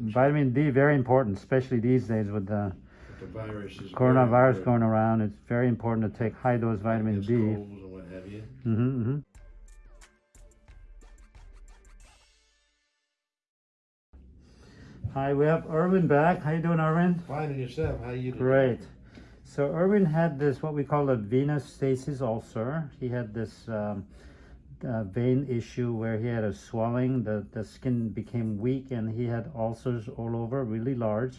Vitamin D, very important, especially these days with the The virus is. coronavirus going around. It's very important to take high dose vitamin D. colds and what have you. Mm-hmm, mm-hmm. Hi, we have Irwin back. How you doing, Irwin? Fine and yourself, how you doing? Great. So Irwin had this what we call a venous stasis ulcer. He had this um, uh, vein issue where he had a swelling. The the skin became weak, and he had ulcers all over, really large.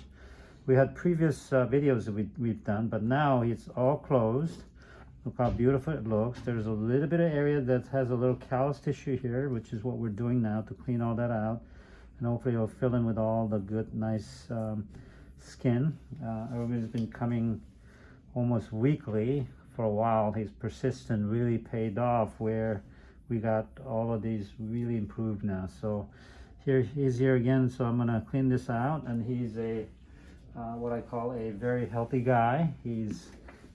We had previous uh, videos that we, we've done, but now it's all closed. Look how beautiful it looks. There's a little bit of area that has a little callus tissue here, which is what we're doing now to clean all that out. And hopefully it'll fill in with all the good, nice um, skin. Uh, Erwin's been coming almost weekly for a while. His persistent really paid off where we got all of these really improved now. So here he's here again. So I'm gonna clean this out and he's a uh, what I call a very healthy guy. He's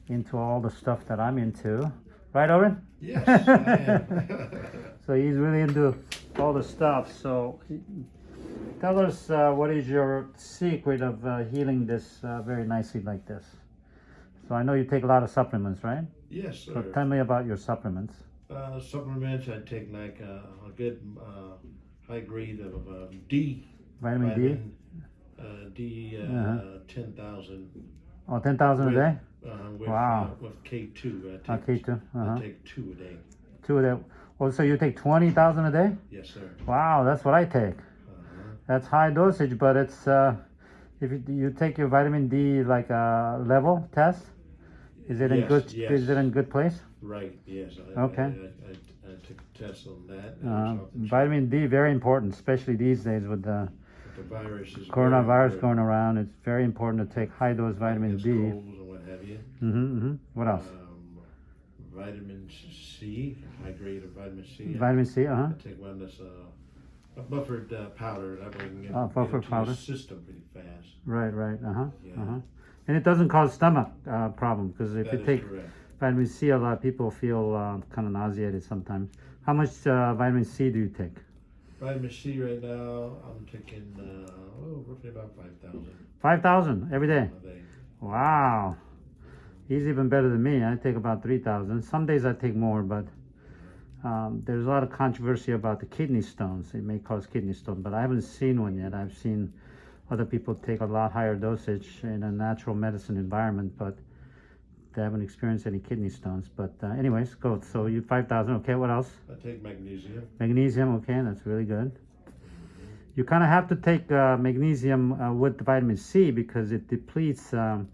into all the stuff that I'm into. Right, Owen? Yes. So he's really into all the stuff. So he- tell us uh, what is your secret of uh, healing this uh, very nicely like this? So I know you take a lot of supplements, right? Yes, So sir. tell me about your supplements. Uh, supplements, I take like uh, a good uh, high grade of uh, D. Vitamin, D? vitamin, Uh, D uh, Uh-huh. 10,000. Oh, 10,000 a day? Uh, with, Wow. uh, with K2. I take, Okay, two. I Uh-huh. take two a day. Two of that. Oh, so you take 20,000 a day? Yes, sir. Wow, that's what I take. Uh-huh. That's high dosage, but it's uh, if you, you take your vitamin D like a level test, is it in good? yes. Is it in good place? Right, yes. I, Okay. I, I, I, I took a test on that. and Uh, it's off the chart. vitamin D very important, especially these days with the The virus is. coronavirus going around. It's very important to take high dose vitamin D. colds and what have you. Mm-hmm, mm-hmm. What else? Um, vitamin C, high grade of vitamin C. I- Vitamin C. Uh huh. I take one that's uh, a buffered uh, powder. That way you can get, Oh, get buffered powder. the system pretty fast. Right, right. Uh huh. Yeah. Uh huh. And it doesn't cause stomach uh, problem because if That you is take correct. Vitamin C, a lot of people feel uh, kind of nauseated sometimes. How much uh, vitamin C do you take? Vitamin C right now, I'm taking uh, oh, roughly about 5,000. 5,000 every day? day. Wow. He's even better than me. I take about 3,000. Some days I take more, but um, there's a lot of controversy about the kidney stones. It may cause kidney stone, but I haven't seen one yet. I've seen other people take a lot higher dosage in a natural medicine environment, but haven't experienced any kidney stones. But uh, anyways, go. So you 5,000. Okay, what else? I take magnesium. Magnesium. Okay, that's really good. You kind of have to take uh, magnesium uh, with the vitamin C because it depletes. Um,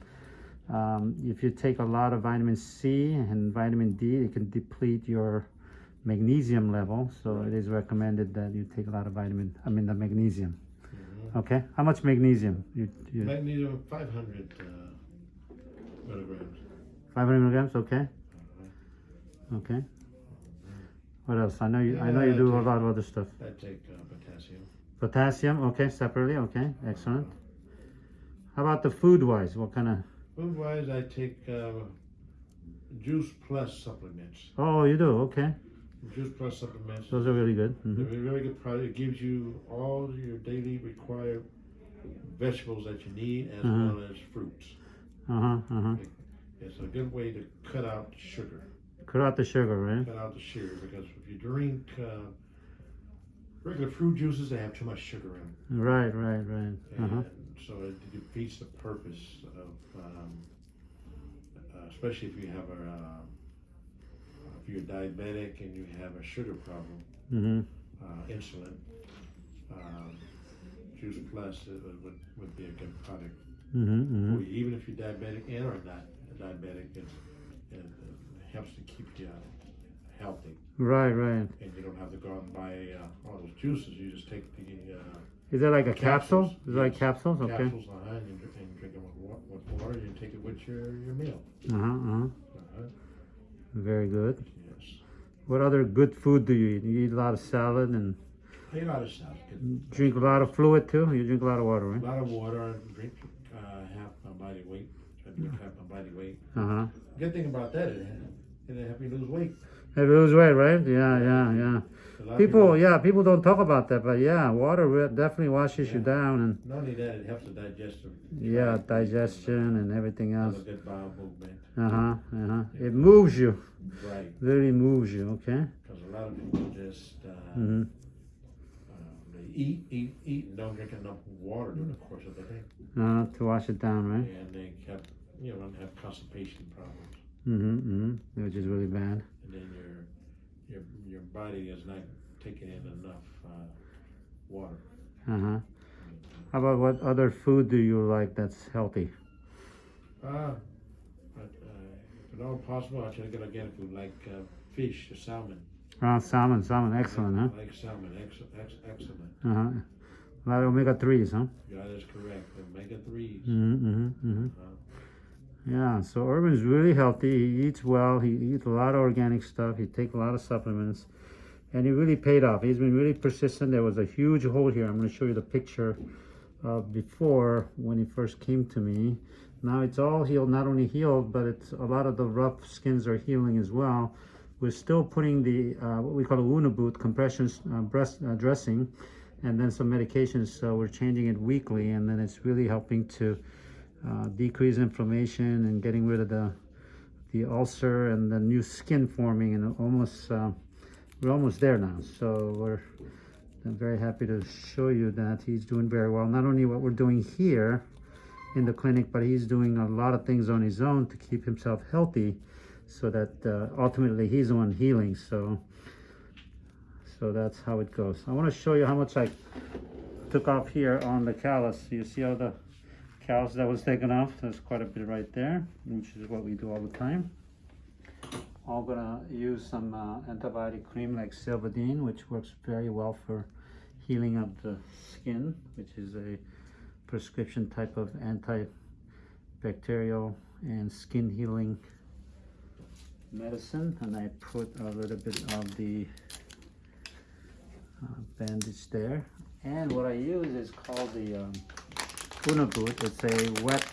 um, if you take a lot of vitamin C and vitamin D, it can deplete your magnesium level. So it is recommended that you take a lot of vitamin. I mean the magnesium. Mhm. Okay, how much magnesium? You, you Magnesium 500 uh, milligrams. 500 milligrams. Okay. Okay. What else? I know you. I know you Yeah, do a lot of other stuff. I take uh, potassium. Potassium. Okay, separately. Okay, excellent. How about the food wise? What kind of? Food wise, I take uh, Juice Plus supplements. Oh, you do. Okay, Juice Plus supplements. those are really good. They're hmm really good product. It gives you all your daily required vegetables that you need as Uh-huh. well as fruits. Uh huh. Uh huh. It's a good way to cut out sugar. Cut out the sugar, right? Cut out the sugar because if you drink uh, regular fruit juices, they have too much sugar in them. Right, right, right. Uh huh. And so it defeats the purpose of, um, uh, especially if you have a, uh, if you're diabetic and you have a sugar problem, Mm-hmm. uh, insulin, um, Juice Plus would, would be a good product Mm-hmm. for mm-hmm. you, even if you're diabetic and or not diabetic. It, it, it helps to keep you healthy, Right, right. and you don't have to go out and buy uh, all those juices. You just take the uh, Is that like a capsule? Is it like capsules? Okay. capsules uh, and, you, and drink them with, wa- with water. You take it with your, your meal. Uh huh. Uh-huh. Uh-huh. Very good. Yes. What other good food do you eat? You eat a lot of salad and I eat a lot of. Get drink a lot of fluid too. You drink a lot of water, right? a lot of water. and Drink uh, half my body weight. Half my body weight. Uh huh. Good thing about that is it help you lose weight. Hey, lose weight, right? Yeah, yeah, yeah. Of People, yeah, people don't talk about that, but yeah, water re- definitely washes you down and Not only that, it helps the digestive. yeah, digestion and everything else. good bowel movement. Uh huh. Uh huh. It moves you. Right, Really moves you. Okay. because a lot of people just, uh, uh, they eat, eat, eat, and don't drink enough water during the course of the day. Uh, to wash it down, right? And they have, you know, have constipation problems. Mm-hmm. Mm-hmm. Which is really bad. And then your, your, your body is not taking in enough, uh, water. Uh huh. How about what other food do you like that's healthy? Uh, but, uh, if at all possible, I try to get organic food like, uh, fish, salmon. Oh, salmon. Salmon. Excellent, huh? I Like salmon, ex- ex- excellent. Uh huh. A lot of omega threes, huh? Yeah, that's correct. Omega threes. Mm-hmm. Mm-hmm. mm-hmm. Uh, Yeah, so Irwin's really healthy. He eats well. He eats a lot of organic stuff. He takes a lot of supplements, and he really paid off. He's been really persistent. There was a huge hole here. I'm going to show you the picture of before when he first came to me. Now it's all healed. Not only healed, but it's a lot of the rough skins are healing as well. We're still putting the uh, what we call a Unna boot compression uh, breast uh, dressing, and then some medications. So we're changing it weekly, and then it's really helping to uh, decrease inflammation and getting rid of the the ulcer and the new skin forming and almost uh, we're almost there now. So we're I'm very happy to show you that he's doing very well. Not only what we're doing here in the clinic but he's doing a lot of things on his own to keep himself healthy so that uh, ultimately he's the one healing. So so that's how it goes. I want to show you how much I took off here on the callus. You see all the callus that was taken off. There's quite a bit right there, which is what we do all the time. I'm gonna use some uh, antibiotic cream like Silvadene, which works very well for healing of the skin, which is a prescription type of antibacterial and skin healing medicine. And I put a little bit of the uh, bandage there. And what I use is called the um, Unna boot. It's a wet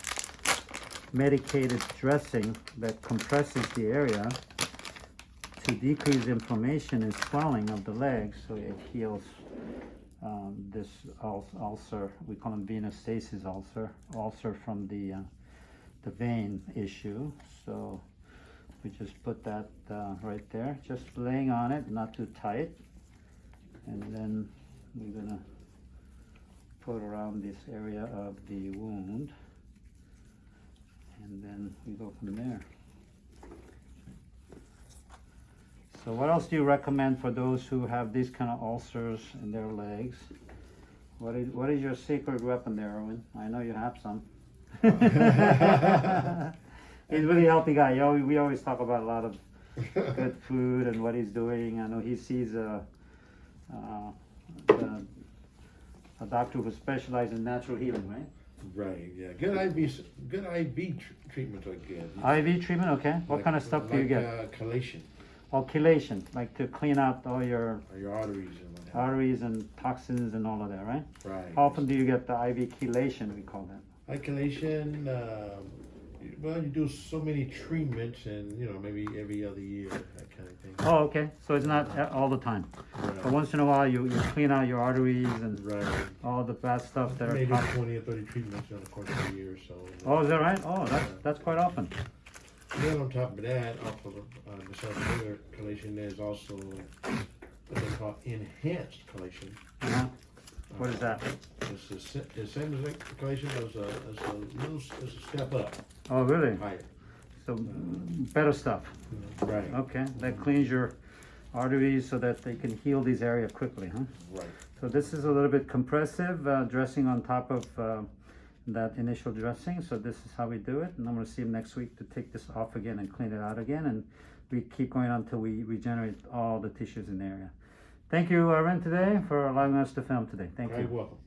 medicated dressing that compresses the area to decrease inflammation and swelling of the legs so it heals um, this ul- ulcer. We call them venous stasis ulcer, ulcer from the, uh, the vein issue. So we just put that uh, right there, just laying on it, not too tight. And then we're gonna around this area of the wound and then we go from there. So what else do you recommend for those who have these kind of ulcers in their legs? What is, what is your secret weapon there, Erwin? I know you have some. he's a really healthy guy. You always, we always talk about a lot of good food and what he's doing. I know he sees a, uh, the, a doctor who specializes in natural healing, right? Right, yeah. Good IV, good IV tr- treatments are good. IV treatment, okay. What Like- kind of stuff do you like, get? Uh, chelation, Oh, chelation, like to clean out all your or your arteries and what have arteries and toxins and all of that, right? you. Right. How often do you get the IV chelation, we call that? Like chelation, um, you- well, you do so many treatments and, you know, maybe every other year, that kind of thing. Oh, okay, so it's not a- all the time. But once in a while, you, you clean out your arteries and right. all the bad stuff that are Maybe twenty or thirty treatments during the course of a year so. Oh, is that right? Oh, that's, that's quite often. Then on top of that, off of, uh, besides regular chelation, there's also what they call enhanced chelation. Uh-huh. What is that? It's the, sa- the same as like chelation, but it's a, it's a little, s- it's a step up, Oh, really? higher. So, better stuff. Right, Okay, that cleans your arteries so that they can heal these areas quickly, huh? right. So this is a little bit compressive, uh, dressing on top of uh, that initial dressing. So this is how we do it. And I'm gonna see him next week to take this off again and clean it out again. And we keep going until we regenerate all the tissues in the area. Thank you, Irwin, today for allowing us to film today. Thank You're welcome.